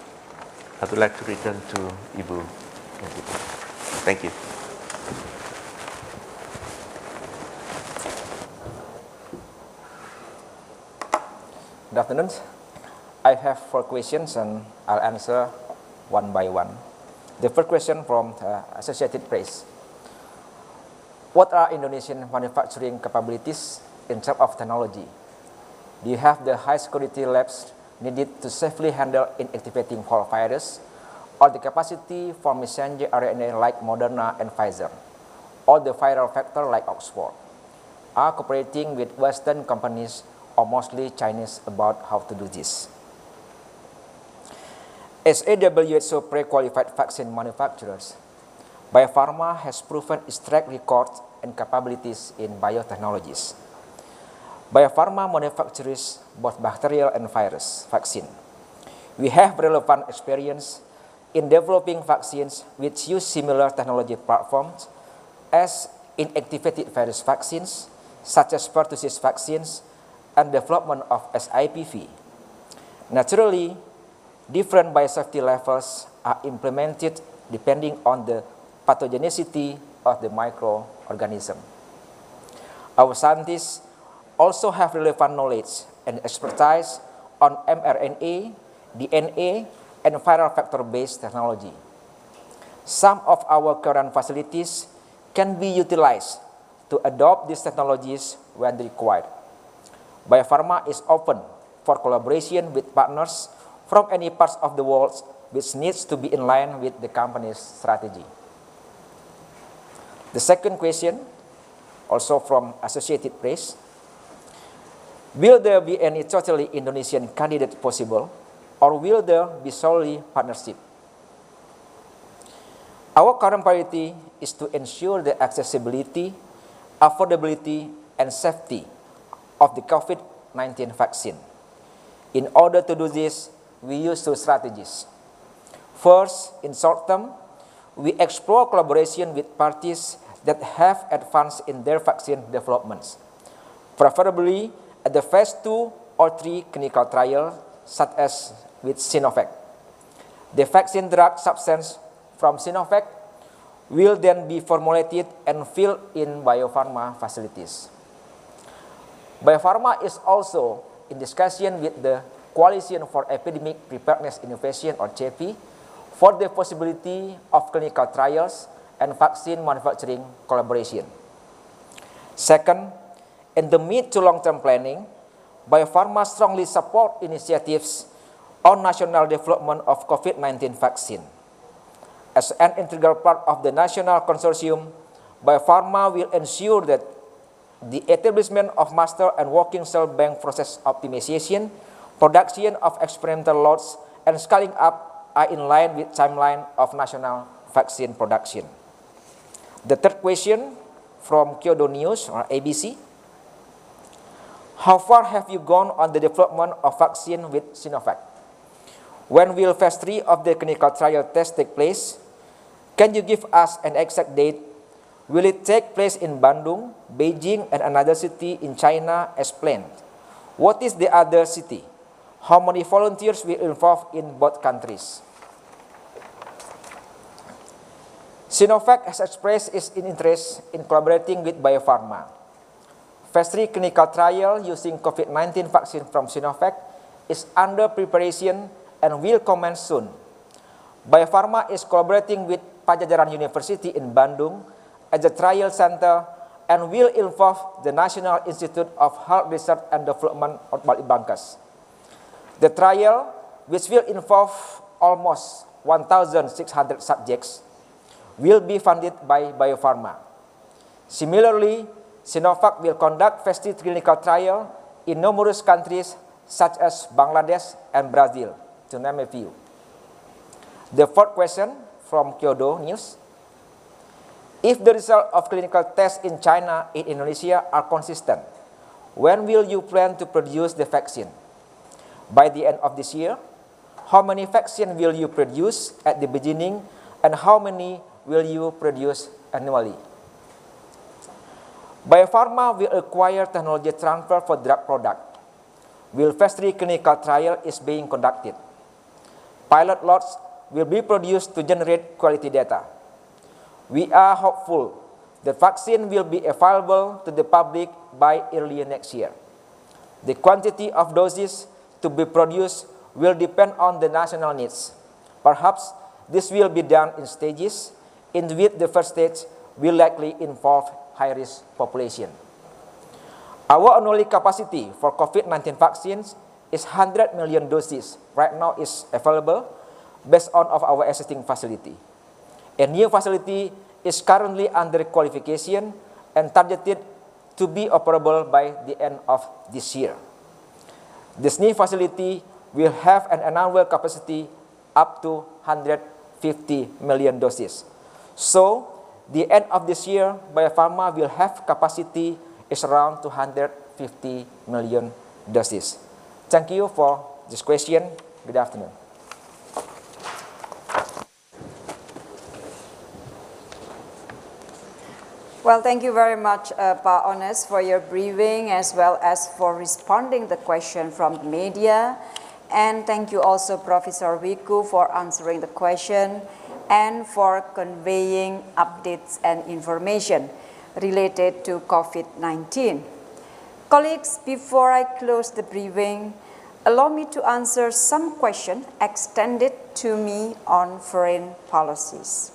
I would like to return to Ibu. Thank you. Good afternoon. I have four questions and I'll answer one by one. The first question from the Associated Press. What are Indonesian manufacturing capabilities in terms of technology? Do you have the high security labs needed to safely handle inactivating whole virus or the capacity for messenger RNA like Moderna and Pfizer or the viral vector like Oxford? Are cooperating with Western companies or mostly Chinese about how to do this? As a WHO pre-qualified vaccine manufacturers, Bio Farma has proven its track record and capabilities in biotechnologies. Bio Farma manufactures both bacterial and virus vaccine. We have relevant experience in developing vaccines which use similar technology platforms as inactivated virus vaccines, such as pertussis vaccines, and development of SIPV. Naturally, different biosafety levels are implemented depending on the pathogenicity of the microorganism. Our scientists also have relevant knowledge and expertise on mRNA, DNA, and viral vector-based technology. Some of our current facilities can be utilized to adopt these technologies when required. Bio Farma is open for collaboration with partners from any parts of the world which needs to be in line with the company's strategy. The second question, also from Associated Press, will there be any totally Indonesian candidate possible or will there be solely partnership? Our current priority is to ensure the accessibility, affordability, and safety of the COVID-19 vaccine. In order to do this, we use two strategies. First, in short term, we explore collaboration with parties that have advanced in their vaccine developments, preferably at the phase 2 or 3 clinical trial, such as with Sinovac. The vaccine drug substance from Sinovac will then be formulated and filled in Bio Farma facilities. Bio Farma is also in discussion with the Coalition for Epidemic Preparedness Innovation or CEPI for the possibility of clinical trials and vaccine manufacturing collaboration. Second, in the mid to long-term planning, Bio Farma strongly support initiatives on national development of COVID-19 vaccine. As an integral part of the national consortium, Bio Farma will ensure that the establishment of master and working cell bank process optimization, production of experimental lots, and scaling up are in line with timeline of national vaccine production. The third question from Kyodo News or ABC. How far have you gone on the development of vaccine with Sinovac? When will phase 3 of the clinical trial test take place? Can you give us an exact date? Will it take place in Bandung, Beijing, and another city in China as planned? What is the other city? How many volunteers will involve in both countries? Sinovac has expressed its interest in collaborating with Bio Farma. Phase 3 clinical trial using COVID-19 vaccine from Sinovac is under preparation and will commence soon. Bio Farma is collaborating with Padjadjaran University in Bandung as a trial center and will involve the National Institute of Health Research and Development of Balitbangkes. The trial, which will involve almost 1,600 subjects, will be funded by Bio Farma. Similarly, Sinovac will conduct phase clinical trial in numerous countries such as Bangladesh and Brazil, to name a few. The fourth question from Kyodo News. If the result of clinical tests in China and Indonesia are consistent, when will you plan to produce the vaccine? By the end of this year? How many vaccine will you produce at the beginning and how many will you produce annually? Bio Farma will acquire technology transfer for drug product. Will phase 3 clinical trial is being conducted. Pilot lots will be produced to generate quality data. We are hopeful the vaccine will be available to the public by early next year. The quantity of doses to be produced will depend on the national needs. Perhaps this will be done in stages, in which the first stage will likely involve high-risk population. Our annual capacity for COVID-19 vaccines is 100 million doses right now is available based on of our existing facility. A new facility is currently under qualification and targeted to be operable by the end of this year. This new facility will have an annual capacity up to 150 million doses. So, the end of this year, Bio Farma will have capacity is around 250 million doses. Thank you for this question. Good afternoon. Well, thank you very much, uh, Pa Ones, for your briefing as well as for responding the question from the media. And thank you also, Professor Wiku, for answering the question and for conveying updates and information related to COVID-19. Colleagues, before I close the briefing, allow me to answer some questions extended to me on foreign policies.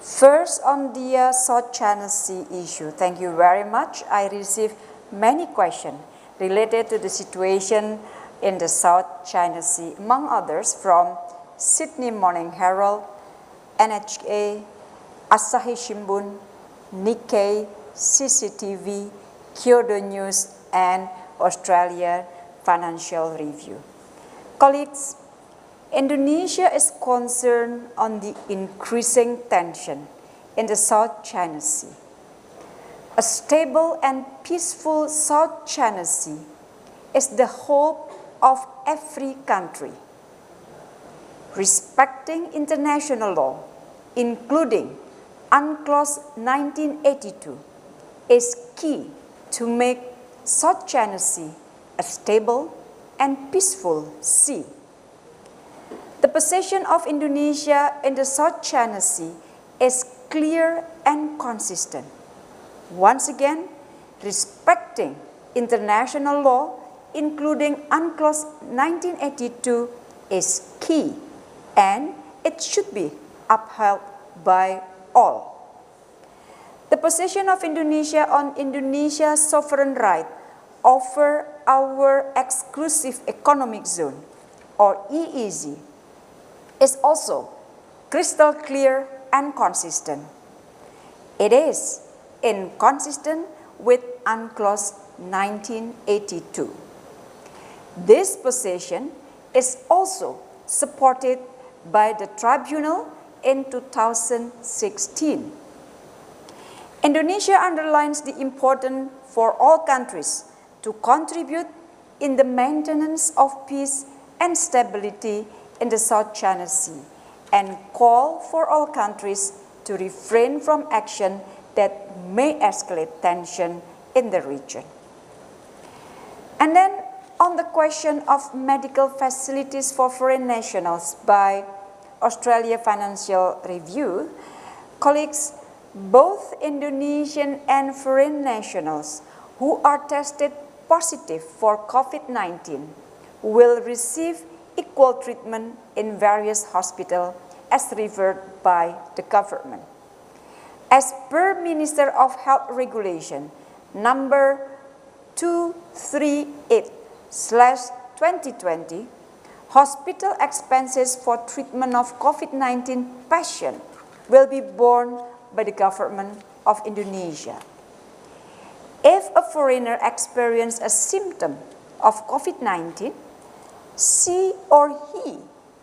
First, on the uh, South China Sea issue, thank you very much. I received many questions related to the situation in the South China Sea, among others from Sydney Morning Herald, NHK, Asahi Shimbun, Nikkei, CCTV, Kyodo News, and Australia Financial Review. Colleagues, Indonesia is concerned on the increasing tension in the South China Sea. A stable and peaceful South China Sea is the hope of every country. Respecting international law including UNCLOS 1982, is key to make South China Sea a stable and peaceful sea. The position of Indonesia in the South China Sea is clear and consistent. Once again, respecting international law, including UNCLOS 1982, is key and it should be upheld by all. The position of Indonesia on Indonesia's sovereign right over our exclusive economic zone, or EEZ, is also crystal clear and consistent. It is inconsistent with UNCLOS 1982. This position is also supported by the tribunal in 2016. Indonesia underlines the importance for all countries to contribute in the maintenance of peace and stability in the South China Sea and call for all countries to refrain from action that may escalate tension in the region. And then on the question of medical facilities for foreign nationals by Australia Financial Review, colleagues, both Indonesian and foreign nationals who are tested positive for COVID-19 will receive equal treatment in various hospitals as referred by the government. As per Minister of Health Regulation number 238 slash 2020, hospital expenses for treatment of COVID-19 patients will be borne by the government of Indonesia. If a foreigner experiences a symptom of COVID-19, she or he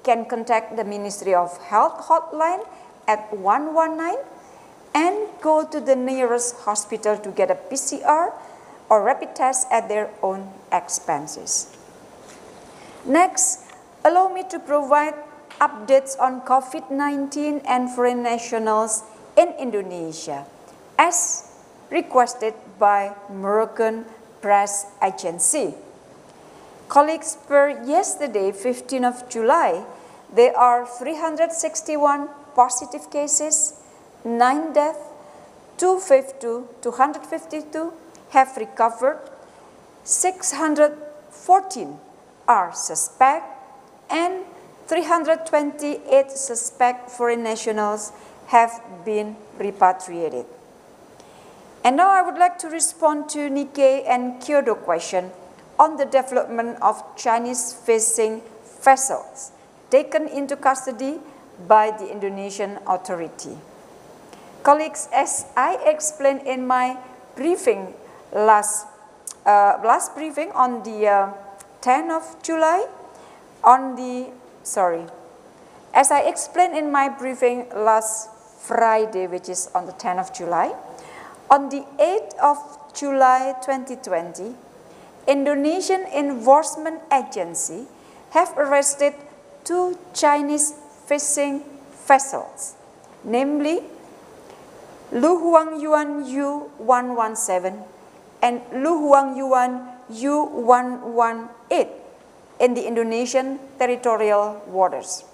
can contact the Ministry of Health hotline at 119 and go to the nearest hospital to get a PCR or rapid test at their own expenses. Next, allow me to provide updates on COVID-19 and foreign nationals in Indonesia as requested by Moroccan Press Agency. Colleagues, per yesterday, 15 of July, there are 361 positive cases, 9 deaths, 252, 252 have recovered, 614 are suspect, and 328 suspect foreign nationals have been repatriated. And now I would like to respond to Nikkei and Kyodo question on the development of Chinese-facing vessels taken into custody by the Indonesian authority. Colleagues, as I explained in my briefing last, uh, last briefing on the uh, 10th of July, on the, sorry, as I explained in my briefing last Friday, which is on the 10th of July, on the 8th of July 2020, Indonesian Enforcement Agency have arrested two Chinese fishing vessels, namely Lu Huang Yuan U-117 and Lu Huang Yuan U-118 in the Indonesian territorial waters.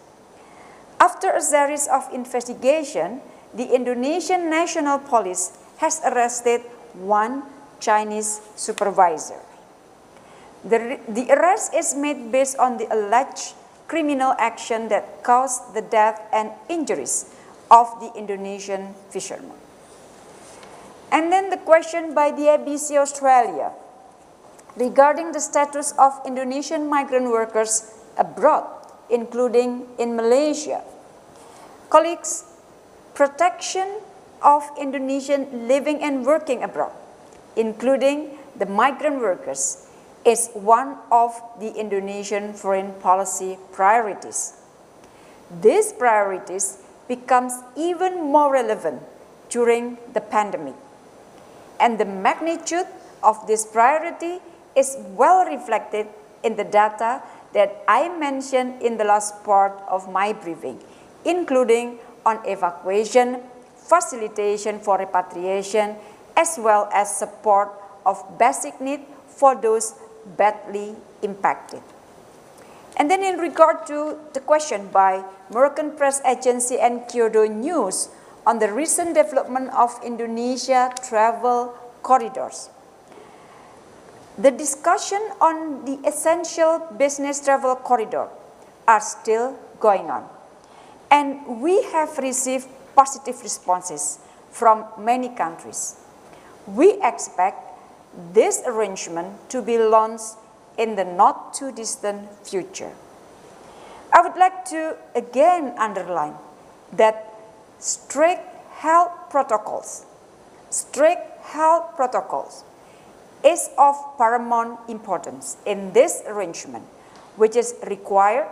After a series of investigation, the Indonesian National Police has arrested one Chinese supervisor. The, the arrest is made based on the alleged criminal action that caused the death and injuries of the Indonesian fishermen. And then the question by the ABC Australia regarding the status of Indonesian migrant workers abroad, including in Malaysia. Colleagues, protection of Indonesian living and working abroad, including the migrant workers, is one of the Indonesian foreign policy priorities. These priorities becomes even more relevant during the pandemic. And the magnitude of this priority is well reflected in the data that I mentioned in the last part of my briefing, including on evacuation, facilitation for repatriation, as well as support of basic needs for those badly impacted. And then in regard to the question by Moroccan Press Agency and Kyodo News on the recent development of Indonesia travel corridors. The discussion on the essential business travel corridor are still going on. And we have received positive responses from many countries. We expect this arrangement to be launched in the not too distant future. I would like to again underline that strict health protocols, strict health protocols is of paramount importance in this arrangement, which is required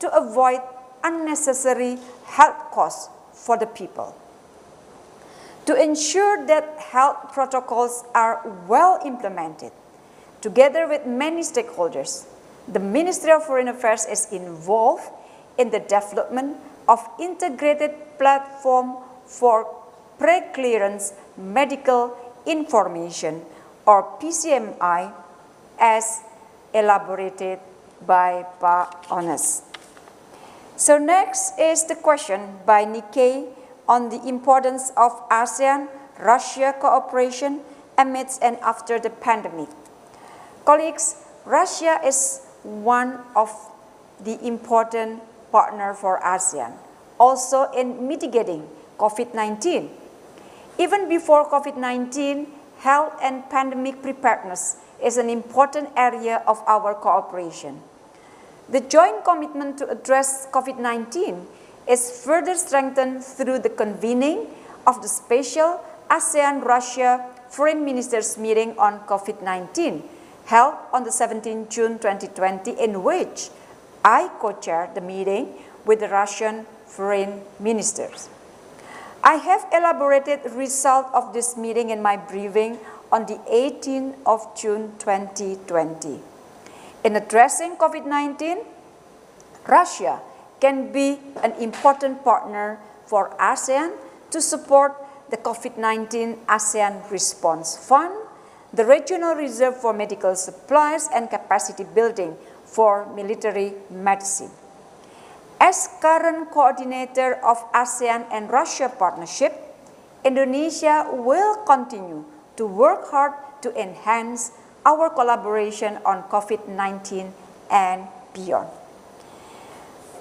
to avoid unnecessary health costs for the people. To ensure that health protocols are well implemented, together with many stakeholders, the Ministry of Foreign Affairs is involved in the development of integrated platform for pre-clearance medical information or PCMI as elaborated by Pa Honesti. So next is the question by Nikkei on the importance of ASEAN-Russia cooperation amidst and after the pandemic. Colleagues, Russia is one of the important partner for ASEAN, also in mitigating COVID-19. Even before COVID-19, health and pandemic preparedness is an important area of our cooperation. The joint commitment to address COVID-19 is further strengthened through the convening of the special ASEAN-Russia Foreign Ministers meeting on COVID-19 held on the 17th June 2020 in which I co-chaired the meeting with the Russian foreign ministers. I have elaborated the result of this meeting in my briefing on the 18th of June 2020. In addressing COVID-19, Russia can be an important partner for ASEAN to support the COVID-19 ASEAN Response Fund, the Regional Reserve for Medical Supplies and Capacity Building for Military Medicine. As current coordinator of ASEAN and Russia partnership, Indonesia will continue to work hard to enhance our collaboration on COVID-19 and beyond.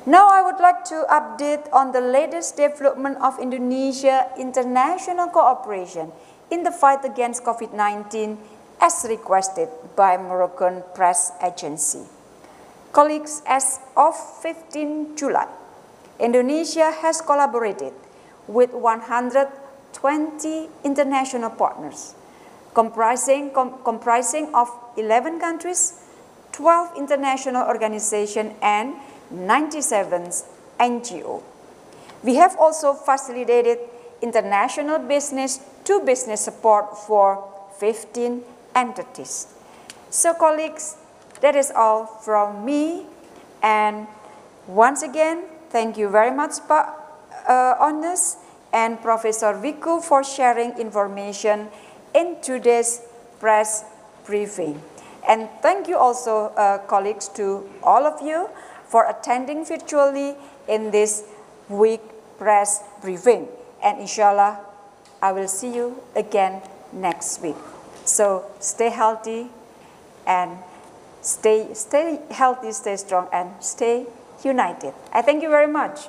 Now I would like to update on the latest development of Indonesia international cooperation in the fight against COVID-19 as requested by Moroccan Press Agency. Colleagues, as of 15 July, Indonesia has collaborated with 120 international partners, comprising, com comprising of 11 countries, 12 international organizations, and 97 NGO. We have also facilitated international business to business support for 15 entities. So colleagues, that is all from me. And once again, thank you very much, Pa uh, and Professor Wiku for sharing information in today's press briefing. And thank you also, uh, colleagues, to all of you for attending virtually in this week press briefing. And inshallah, I will see you again next week. So stay healthy and stay, stay healthy, stay strong, and stay united. I thank you very much.